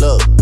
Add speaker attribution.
Speaker 1: Look.